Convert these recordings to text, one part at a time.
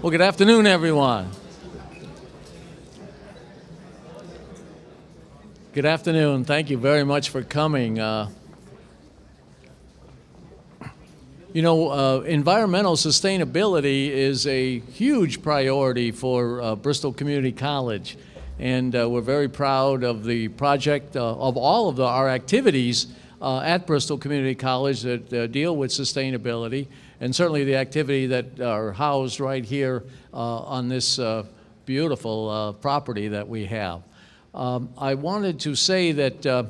Well, good afternoon, everyone. Good afternoon. Thank you very much for coming. Uh, you know, uh, environmental sustainability is a huge priority for uh, Bristol Community College. And uh, we're very proud of the project, uh, of all of the, our activities uh, at Bristol Community College that deal with sustainability and certainly the activity that are housed right here uh, on this uh, beautiful uh, property that we have. Um, I wanted to say that uh,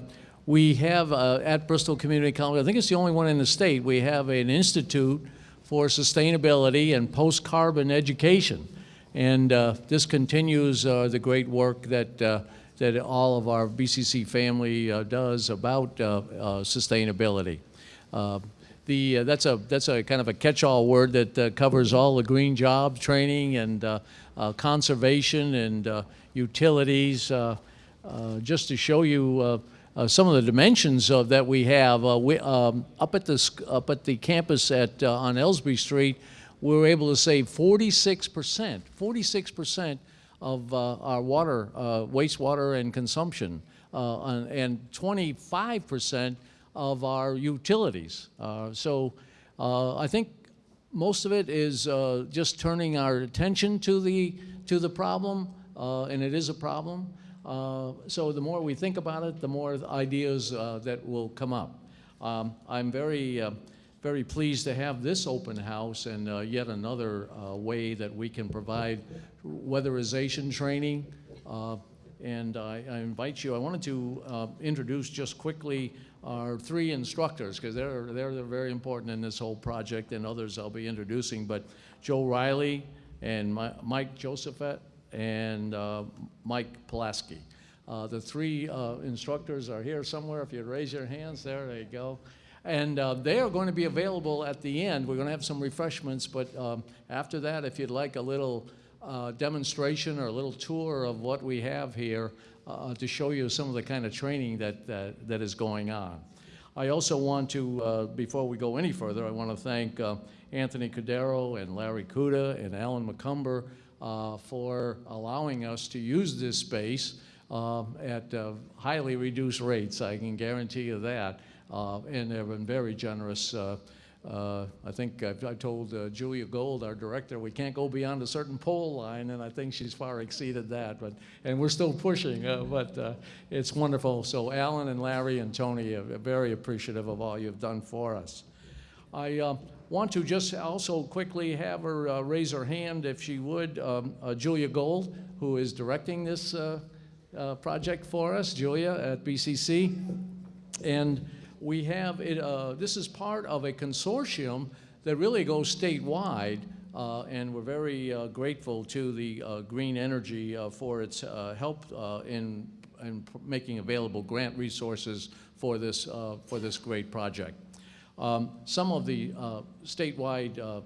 we have uh, at Bristol Community College, I think it's the only one in the state, we have an institute for sustainability and post-carbon education. And uh, this continues the great work that that all of our BCC family uh, does about uh, uh, sustainability. The, uh, that's, a, that's a kind of a catch-all word that uh, covers all the green job training and uh, uh conservation and uh, utilities. Uh, just to show you some of the dimensions of, that we have, we, um, up, at the, up at the campus at, on Elsbree Street, we were able to save 46%, 46% of our water, wastewater and consumption, and 25% of our utilities. Uh, so uh, I think most of it is uh, just turning our attention to the, to the problem, uh, and it is a problem. Uh, so the more we think about it, the more ideas uh, that will come up. Um, I'm very, very pleased to have this open house and yet another way that we can provide weatherization training. and I, I, invite you, I wanted to introduce just quickly our three instructors, because they're, they're, they're very important in this whole project, and others I'll be introducing, but Joe Riley and My, Mike Josephet and uh, Mike Pulaski. Uh, the three uh, instructors are here somewhere. If you raise your hands, there they go. And uh, they are going to be available at the end. We're going to have some refreshments, but um, after that, if you'd like a little uh, demonstration or a little tour of what we have here, uh, to show you some of the kind of training that, that, that is going on. I also want to, uh, before we go any further, I want to thank uh, Anthony Cordero and Larry Kuda and Alan McCumber uh, for allowing us to use this space uh, at uh, highly reduced rates. I can guarantee you that. and they've been very generous uh, I think I've, I told uh, Julia Gold, our director, we can't go beyond a certain pole line, and I think she's far exceeded that. But and we're still pushing, uh, but uh, it's wonderful. So Alan and Larry and Tony are very appreciative of all you've done for us. I uh, want to just also quickly have her uh, raise her hand, if she would. Um, Julia Gold, who is directing this project for us, Julia at BCC, and we have it, uh, this is part of a consortium that really goes statewide, uh, and we're very uh, grateful to the uh, Green Energy uh, for its uh, help in, in making available grant resources for this, for this great project. Um, some of the statewide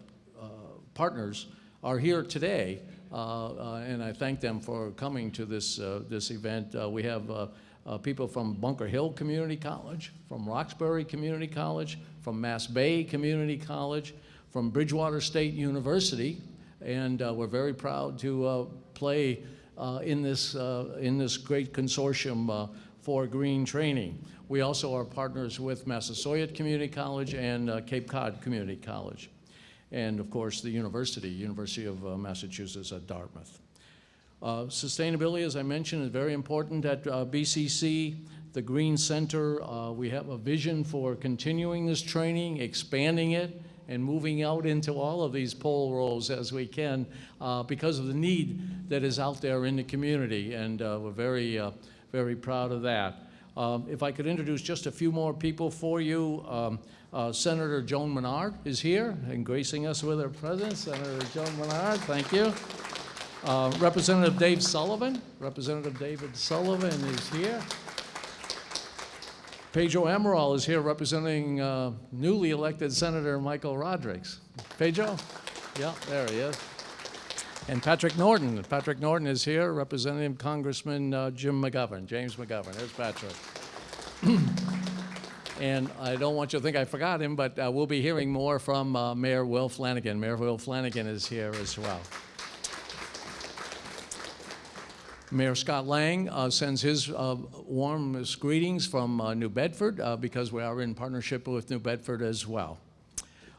partners are here today, and I thank them for coming to this, this event. we have uh, people from Bunker Hill Community College, from Roxbury Community College, from Mass Bay Community College, from Bridgewater State University, and uh, we're very proud to uh, play uh, in, this, uh, in this great consortium uh, for green training. We also are partners with Massasoit Community College and Cape Cod Community College. And of course, the university, University of Massachusetts at Dartmouth. Uh, sustainability, as I mentioned, is very important at uh, BCC. The Green Center, uh, we have a vision for continuing this training, expanding it, and moving out into all of these pole roles as we can uh, because of the need that is out there in the community. And uh, we're very, uh, very proud of that. Um, if I could introduce just a few more people for you. Um, Senator Joan Menard is here and gracing us with her presence. Senator Joan Menard, thank you. Uh, Representative Dave Sullivan, Representative David Sullivan is here. Pedro Amaral is here representing uh, newly elected Senator Michael Rodrigues. Pedro? Yeah, there he is. And Patrick Norton. Patrick Norton is here representing Congressman uh, Jim McGovern, James McGovern. There's Patrick. and I don't want you to think I forgot him, but uh, we'll be hearing more from uh, Mayor Will Flanagan. Mayor Will Flanagan is here as well. Mayor Scott Lang uh, sends his uh, warmest greetings from uh, New Bedford uh, because we are in partnership with New Bedford as well.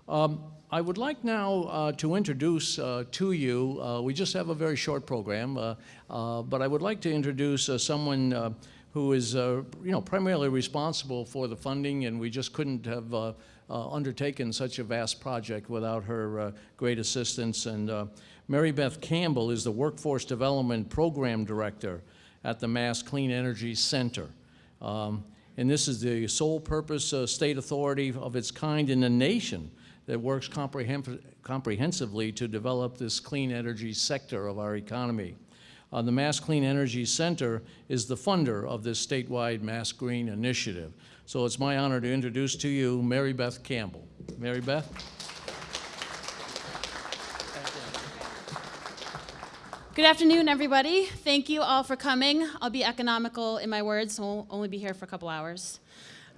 Um, I would like now uh, to introduce uh, to you, we just have a very short program, but I would like to introduce someone who is, you know, primarily responsible for the funding, and we just couldn't have uh, undertaken such a vast project without her uh, great assistance. And uh, Mary Beth Campbell is the Workforce Development Program Director at the Mass Clean Energy Center. Um, and this is the sole purpose uh, state authority of its kind in the nation that works comprehensively to develop this clean energy sector of our economy. Uh, the Mass Clean Energy Center is the funder of this statewide Mass Green Initiative. So it's my honor to introduce to you Mary Beth Campbell. Mary Beth? Good afternoon, everybody. Thank you all for coming. I'll be economical in my words, so I'll only be here for a couple hours.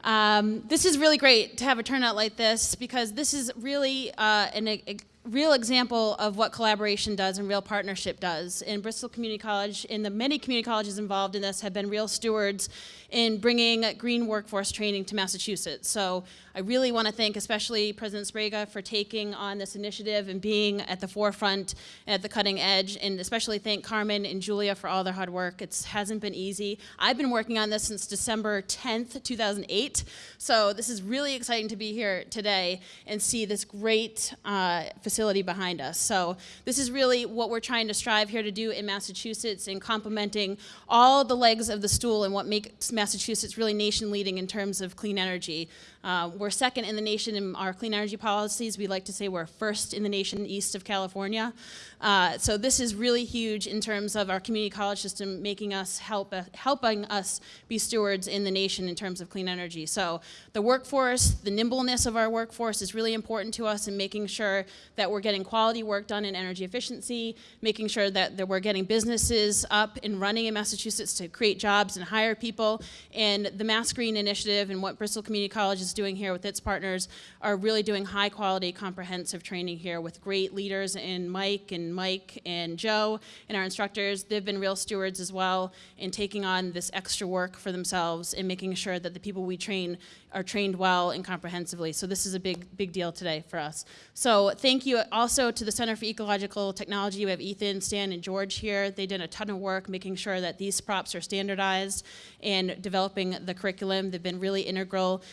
Um, this is really great to have a turnout like this because this is really uh, an, real example of what collaboration does and real partnership does. In Bristol Community College, and the many community colleges involved in this have been real stewards in bringing green workforce training to Massachusetts. So I really want to thank especially President Sprague for taking on this initiative and being at the forefront and at the cutting edge, and especially thank Carmen and Julia for all their hard work. It hasn't been easy. I've been working on this since December 10th, 2008, so this is really exciting to be here today and see this great uh, facility behind us. So this is really what we're trying to strive here to do in Massachusetts in complementing all the legs of the stool and what makes Massachusetts really nation leading in terms of clean energy. Uh, we're second in the nation in our clean energy policies. We like to say we're first in the nation east of California. Uh, so this is really huge in terms of our community college system making us help uh, helping us be stewards in the nation in terms of clean energy. So the workforce, the nimbleness of our workforce is really important to us in making sure that we're getting quality work done in energy efficiency, making sure that, that we're getting businesses up and running in Massachusetts to create jobs and hire people. And the Mass Green Initiative and what Bristol Community College is doing here with its partners are really doing high quality comprehensive training here with great leaders in Mike and Mike and Joe and our instructors. They've been real stewards as well in taking on this extra work for themselves and making sure that the people we train are trained well and comprehensively. So this is a big, big deal today for us. So thank you also to the Center for Ecological Technology. We have Ethan, Stan, and George here. They did a ton of work making sure that these props are standardized and developing the curriculum. They've been really integral.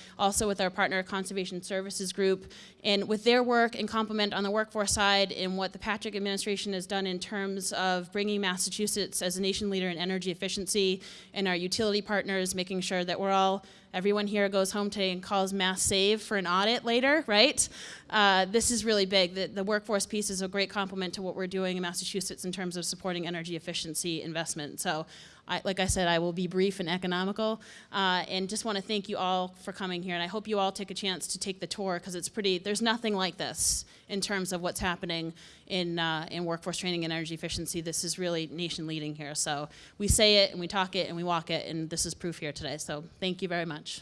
With our partner Conservation Services Group and with their work and complement on the workforce side and what the Patrick administration has done in terms of bringing Massachusetts as a nation leader in energy efficiency and our utility partners, making sure that we're all Everyone here goes home today and calls Mass Save for an audit later, right? Uh, this is really big. The, the, workforce piece is a great complement to what we're doing in Massachusetts in terms of supporting energy efficiency investment. So I, like I said, I will be brief and economical, uh, and just want to thank you all for coming here. And I hope you all take a chance to take the tour because it's pretty. There's nothing like this in terms of what's happening in uh, in workforce training and energy efficiency. This is really nation leading here. So we say it and we talk it and we walk it, and this is proof here today. So thank you very much.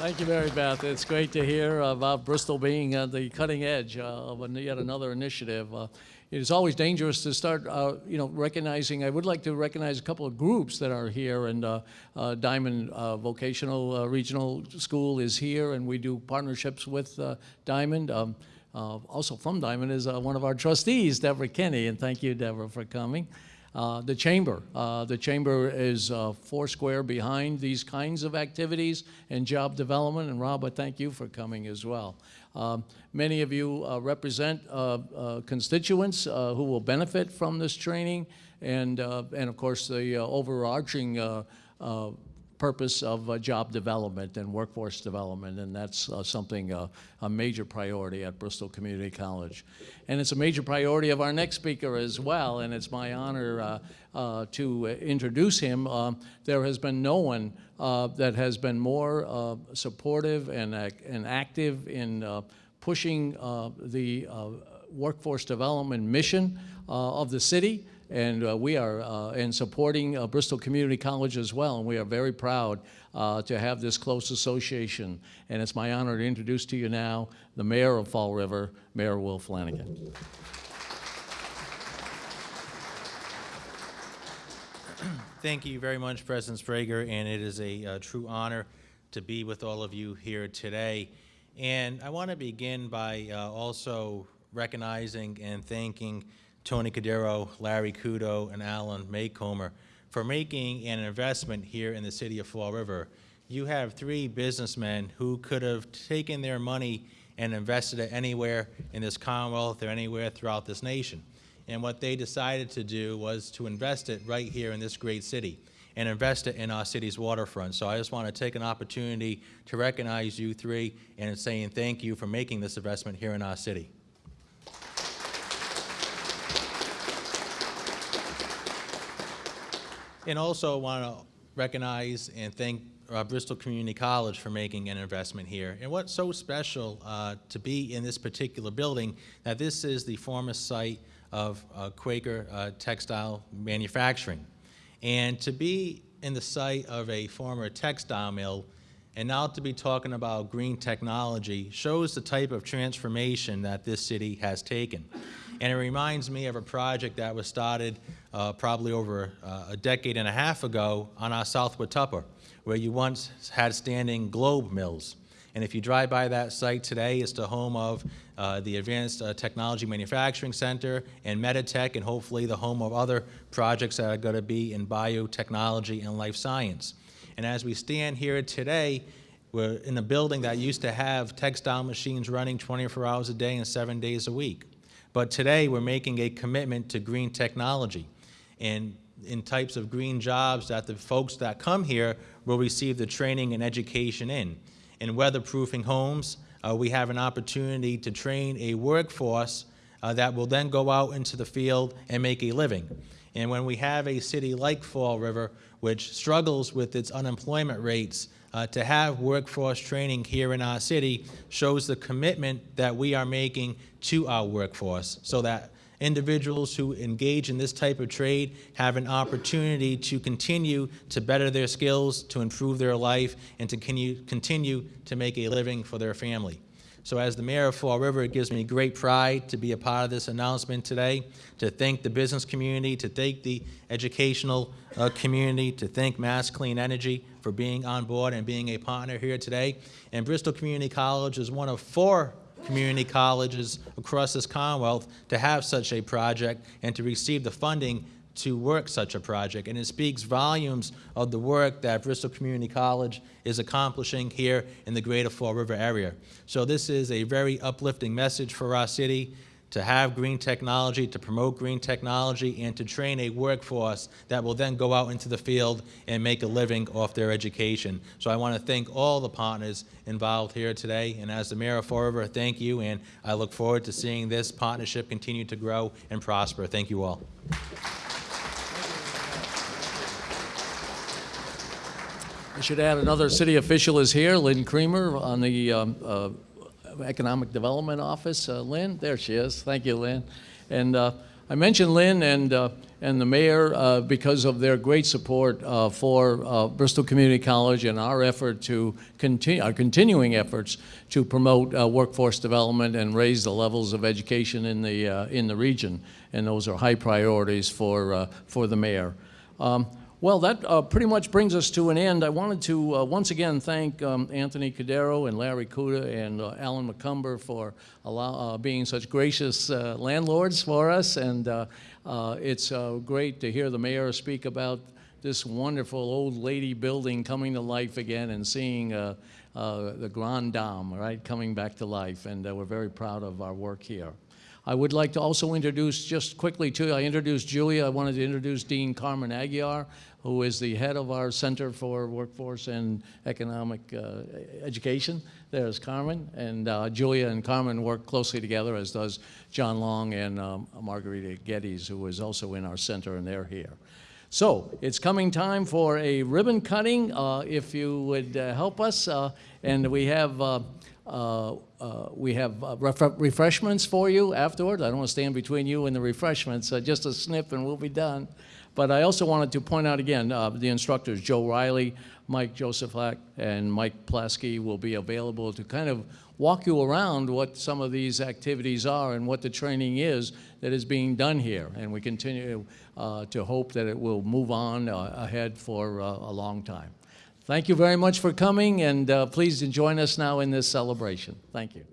Thank you, Mary Beth. It's great to hear about Bristol being at the cutting edge uh, of yet another initiative. Uh, it's always dangerous to start, uh, you know, recognizing. I would like to recognize a couple of groups that are here, and uh, uh, Diman uh, Vocational uh, Regional School is here, and we do partnerships with uh, Diman. Um, also from Diman is one of our trustees, Deborah Kenny, and thank you, Deborah, for coming. Uh, the chamber. Uh, the chamber is uh, four square behind these kinds of activities and job development. And Rob, I thank you for coming as well. Um, many of you uh, represent uh, constituents who will benefit from this training and, and of course, the overarching purpose of uh, job development and workforce development, and that's uh, something, uh, a major priority at Bristol Community College. And it's a major priority of our next speaker as well, and it's my honor uh, uh, to introduce him. Uh, there has been no one that has been more supportive and, and active in pushing the workforce development mission of the city and uh, we are uh, in supporting uh, Bristol Community College as well, and we are very proud uh, to have this close association. And it's my honor to introduce to you now the mayor of Fall River, Mayor Will Flanagan. Thank you very much, President Sprague, and it is a uh, true honor to be with all of you here today. And I want to begin by uh, also recognizing and thanking Tony Cadero, Larry Kudo, and Alan Maycomer for making an investment here in the city of Fall River. You have three businessmen who could have taken their money and invested it anywhere in this Commonwealth or anywhere throughout this nation. And what they decided to do was to invest it right here in this great city and invest it in our city's waterfront. So I just want to take an opportunity to recognize you three and saying thank you for making this investment here in our city. And also want to recognize and thank uh, Bristol Community College for making an investment here. And what's so special uh, to be in this particular building, that this is the former site of uh, Quaker uh, Textile Manufacturing. And to be in the site of a former textile mill and now to be talking about green technology shows the type of transformation that this city has taken. And it reminds me of a project that was started uh, probably over uh, a decade and a half ago on our South Watuppa, where you once had standing globe mills. And if you drive by that site today, it's the home of uh, the Advanced uh, Technology Manufacturing Center and Meditech, and hopefully the home of other projects that are going to be in biotechnology and life science. And as we stand here today, we're in a building that used to have textile machines running 24 hours a day and seven days a week. But today, we're making a commitment to green technology and in types of green jobs that the folks that come here will receive the training and education in. In weatherproofing homes, uh, we have an opportunity to train a workforce uh, that will then go out into the field and make a living. And when we have a city like Fall River, which struggles with its unemployment rates, uh, to have workforce training here in our city shows the commitment that we are making to our workforce so that individuals who engage in this type of trade have an opportunity to continue to better their skills, to improve their life, and to continue, continue to make a living for their family. So as the mayor of Fall River, it gives me great pride to be a part of this announcement today, to thank the business community, to thank the educational uh, community, to thank Mass Clean Energy for being on board and being a partner here today. And Bristol Community College is one of four community colleges across this Commonwealth to have such a project and to receive the funding to work such a project. And it speaks volumes of the work that Bristol Community College is accomplishing here in the greater Fall River area. So this is a very uplifting message for our city to have green technology, to promote green technology, and to train a workforce that will then go out into the field and make a living off their education. So I want to thank all the partners involved here today. And as the Mayor of Fall River, thank you, and I look forward to seeing this partnership continue to grow and prosper. Thank you all. I should add another city official is here, Lynn Creamer on the um, uh, Economic Development Office. Uh, Lynn, there she is. Thank you, Lynn. And uh, I mentioned Lynn and, uh, and the mayor uh, because of their great support uh, for Bristol Community College and our effort to continue, our continuing efforts to promote workforce development and raise the levels of education in the, in the region. And those are high priorities for, for the mayor. Um, well, that uh, pretty much brings us to an end. I wanted to uh, once again thank um, Anthony Cadero and Larry Kuda and uh, Alan McCumber for allow, uh, being such gracious uh, landlords for us. And uh, it's great to hear the mayor speak about this wonderful old lady building coming to life again and seeing the Grand Dame, right, coming back to life. And we're very proud of our work here. I would like to also introduce, just quickly too, I introduced Julia. I wanted to introduce Dean Carmen Aguiar, who is the head of our Center for Workforce and Economic uh, Education. There's Carmen, and uh, Julia and Carmen work closely together, as does John Long and um, Margarita Geddes, who is also in our center, and they're here. So it's coming time for a ribbon cutting. Uh, if you would uh, help us, uh, and we have uh, we have uh, ref refreshments for you afterward. I don't want to stand between you and the refreshments. just a snip and we'll be done. But I also wanted to point out again, uh, the instructors, Joe Riley, Mike Josephak, and Mike Plasky will be available to kind of walk you around what some of these activities are and what the training is that is being done here. And we continue uh, to hope that it will move on uh, ahead for uh, a long time. Thank you very much for coming, and uh, please join us now in this celebration. Thank you.